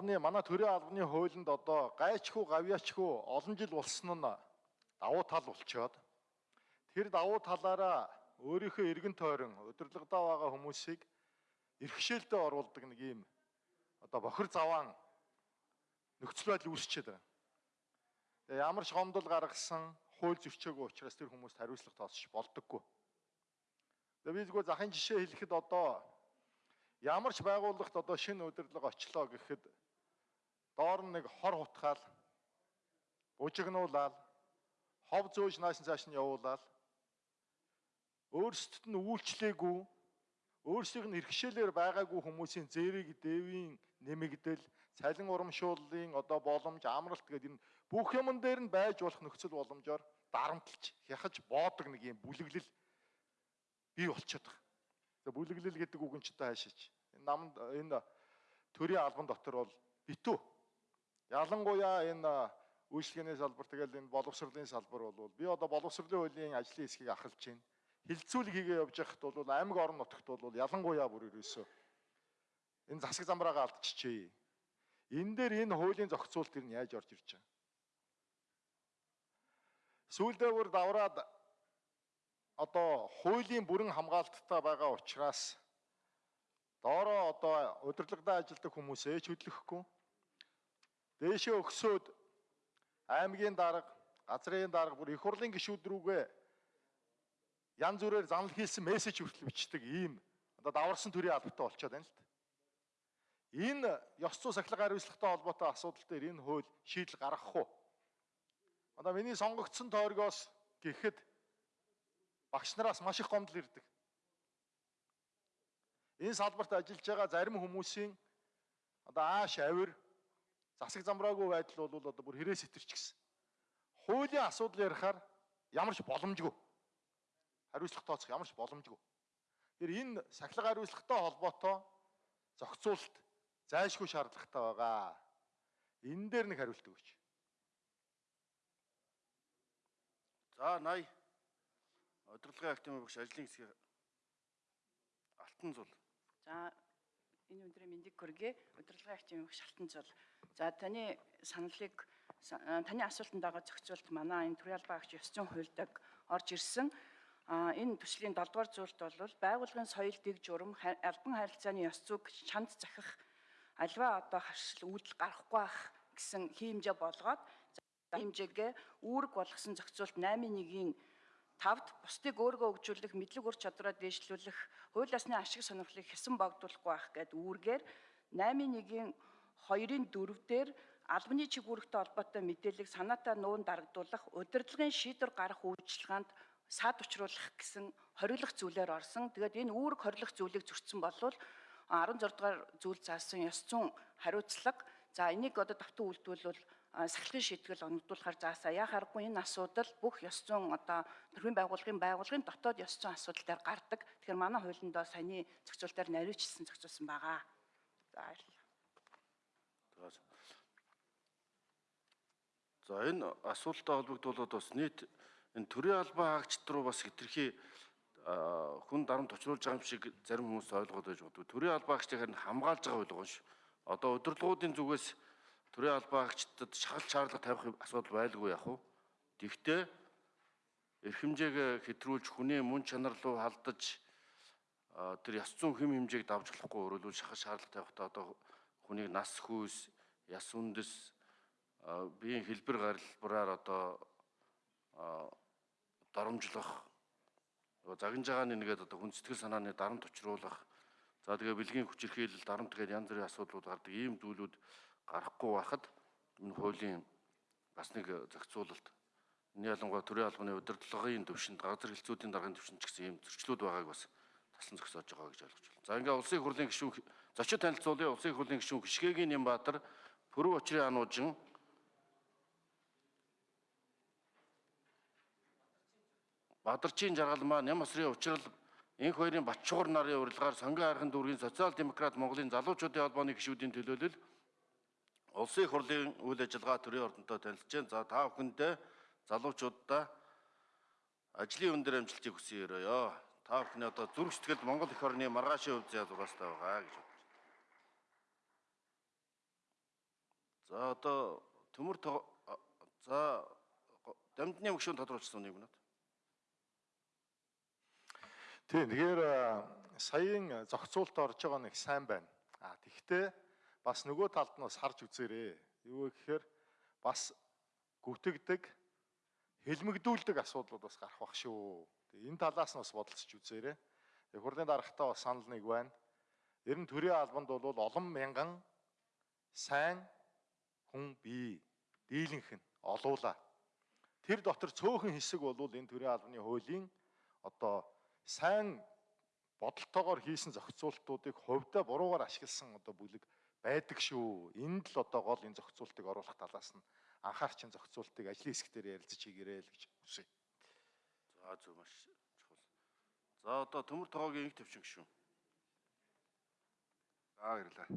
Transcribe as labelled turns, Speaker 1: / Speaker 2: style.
Speaker 1: манай төрийн албаны хуулинд одоо гайчгүй гавьяачгүй олон жил болсон нь давуу тал болчоод тэр давуу талаараа өөрийнхөө эргэн тойрон удирдлагадаа байгаа хүмүүсийг эрхшээлдээ оруулдаг нэг юм одоо бохир заваан нөхцөл байдал үүсчээд байна. Тэгээ ямар ч гомдол гаргасан хууль зөрчөөгүй учраас тэр хүмүүст хариуцлага тооцож болдоггүй. Тэгээ би зүгээр захын жишээ хэлэхэд одоо ямар ч байгууллагт одоо шинэ удирдлага очлоо гэхэд доор нь нэг хор хутгаал бужигнуулаад хов зөөж нааш цааш нь явуулаад өөрсдөд нь үйлчлээгүй өөрсдийнх нь хэрэгшээлээр байгаагүй хүмүүсийн зээрийг дэвийн нэмэгдэл цалин урамшууллын одоо боломж амралт гэдэг энэ бүх юмн дээр нь байж болох нөхцөл боломжоор дарамтлж хяхаж боодог нэг юм бүлэглэл бий болчиход байгаа. За бүлэглэл гэдэг үг нь ч та хаашаач. Энэ намд энэ төрийн албан дотор бол битүү Ялангуяа энэ үйлчлэгээний салбар тэгэл энэ боловсролын салбар бол би одоо боловсролын хуулийн ажлын хэсгийг ахалж байна. Хилцүүлэг хийгээ явж байхад бол аймаг орон нутагт бол ялангуяа бүр ерөөсөө энэ засаг замбраагаа алдчихжээ. Энэ дээр энэ хуулийн зохицуулт нь яаж орж ирж байгаа. Сүүлдээ бүр давраад одоо хуулийн бүрэн хамгаалттай байгаа учраас доороо одоо удирдлагын ажилтдаг хүмүүсээ ч хөдлөхгүй Дээшээ өгсөөд аймгийн дарга, газрын дарга бүр их хурлын гишүүд рүүгээ янз бүрээр занал хийсэн мессеж хүртэл бичдэг ийм одоо даварсан төрлийн албатай болчиход байна л да. Энэ ёс зүй сахилга хариуцлагатай холбоотой асуудал дээр энэ хууль шийдэл гаргах уу? Одоо миний сонгогдсон тойргоос гэхэд багш нараас маш их гомдол ирдэг. Энэ салбарт ажиллаж байгаа зарим хүмүүсийн одоо ааш авир засаг замбраагүй байдал бол одоо бүр хэрэг сэтэрч гисэн. Хуулийн асуудал ярихаар ямар ч боломжгүй. Хариуцлага тооцох ямар ч боломжгүй. Тэр энэ сахилга хариуцлагатай холбоотой зохицуулалт зайлшгүй шаардлагатай байгаа. Энэ дээр нэг хариулт өгөөч.
Speaker 2: За 80 удирдлагын активын багш ажлын хэсгийн алтан зул.
Speaker 3: За энэ өдрийн мэндийг хүргэе. Удирдлагын активын багш алтан зул. За таны саналыг таны асуултанд байгаа зохицуулт манай энэ төрийн албан агч ёс зүйн хуульдаг орж ирсэн. А энэ төслийн 7 дугаар зүйлт бол байгууллагын соёл дэг журам албан харилцааны ёс зүйг чанд захих альва одоо харшил үүдэл гарахгүй байх гэсэн хиймжээ болгоод хэмжээгээ үүрэг болгосон зохицуулт 8.1-ийн 5-д бусдыг өөргөө хөгжүүлэх, мэдлэг ур чадвараа дээшлүүлэх, хууль ёсны ашиг сонирхлыг хэсэн богдуулахгүй байх гэдэг үүргээр 8.1-ийн 2-ын 4 дээр албаны чиг үүрэгтэй холбоотой мэдээллийг санаатаа нуун дарагдуулах, удирдлагын шийдвэр гарах үйлчилгээнд сад учруулах гэсэн хориглох зүйлээр орсон. Тэгээд энэ үүрэг хориглох зүйлийг зөрчсөн болвол 16 дугаар зүйл заасан ёс зүйн хариуцлага за энийг одоо давтан үйлдвэрлэл сахилгын шийтгэл оногдуулахар заасаа яхааргүй энэ асуудал бүх ёс зүйн одоо төрийн байгууллагын байгууллагын дотоод ёс зүйн асуудал дээр гардаг. Тэгэхээр манай хуулиндоо саяны зохицуултаар нариучлсан зохицуулсан байгаа. За баярлалаа.
Speaker 2: За энэ асуулттай холбогдуулаад бас нийт энэ төрийн албан хаагчд руу бас хэтэрхий хүн дарамт очруулж байгаа юм шиг зарим хүмүүс ойлгоод байж боддог. Төрийн албан хаагчдыг харин хамгаалж байгаа ойлгоо ш. Одоо удирдлагуудын зүгээс төрийн албан хаагчдад шахал шаардлага тавих асуудал байлгүй яах вэ? Тэгвэл эрхэмжээг хэтрүүлж хүний мөн чанар руу халдаж тэр яс зүүн хэм хэмжээг давж болохгүй өөрөлдвөл шахал шаардлага тавихтаа одоо хүнийг нас хүйс, яс үндэс биеийн хэлбэр гаралбараар одоо дарамжлах загинж байгаа нэгээд одоо хүн сэтгэл санааны дарамт учруулах за тэгээ бэлгийн хүчирхийлэл дарамт гэдэг янз бүрийн асуудлууд гардаг ийм зүйлүүд гарахгүй байхад энэ хуулийн бас нэг зохицуулалт энэ ялангуяа төрийн албаны удирдлагын төвшөнд газар хэлцүүдийн даргын төвшөнд ч гэсэн ийм зөрчлүүд байгааг бас таслан зогсоож байгаа гэж ойлгож байна. За ингээ улсын хурлын гишүүн зочид танилцуулъя улсын хурлын гишүүн Хишгээгийн Нямбаатар Пүрэв очрын ануужин Бадарчин жаргалмаа Ням осрын учрал энх хоёрын Батчуугар нарын урилгаар Сонгон хайрхан дүүргийн социал демократ Монголын залуучуудын холбооны гишүүдийн төлөөлөл улсын их хурлын үйл ажиллагаа төрийн ордонтой танилцж байна. За та бүхэндээ залуучуудаа ажлын өндөр амжилтыг хүсье өрөөё. Та бүхний одоо зүрх сэтгэлд Монгол их орны маргаашийн хувьд зяа зураастай байгаа гэж бодож байна. За одоо төмөр за дамжны мөшөө тодруулсан юм байна.
Speaker 1: Тийм тэгэхээр саяын зохицуулт орж байгаа нэг сайн байна. А тэгвэл бас нөгөө талд нь бас харж үзээрэй. Юу гэхээр бас гүтгдэг хэлмэгдүүлдэг асуудлууд бас гарах бах шүү. Тэгээ энэ талаас нь бас бодолцож үзээрэй. Тэгээ хурлын дарагтаа бас санал нэг байна. Ер нь төрийн албанд бол олон мянган сайн хүн бий. Дийлэнх нь олуула. Тэр дотор цөөхөн хэсэг бол энэ төрийн албаны хуулийн одоо сайн бодолтойгоор хийсэн зохицуултуудыг хувьдаа буруугаар ашигласан одоо бүлэг байдаг шүү. Энд л одоо гол энэ зохицуултыг оруулах талаас нь анхаарч энэ зохицуултыг ажлын хэсэг дээр ярилцаж хийгэрэй л гэж хүсье.
Speaker 2: За зөв маш чухал. За одоо төмөр тогоогийн нэг төвчин гişүн.
Speaker 4: За баярлалаа.